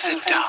sit down.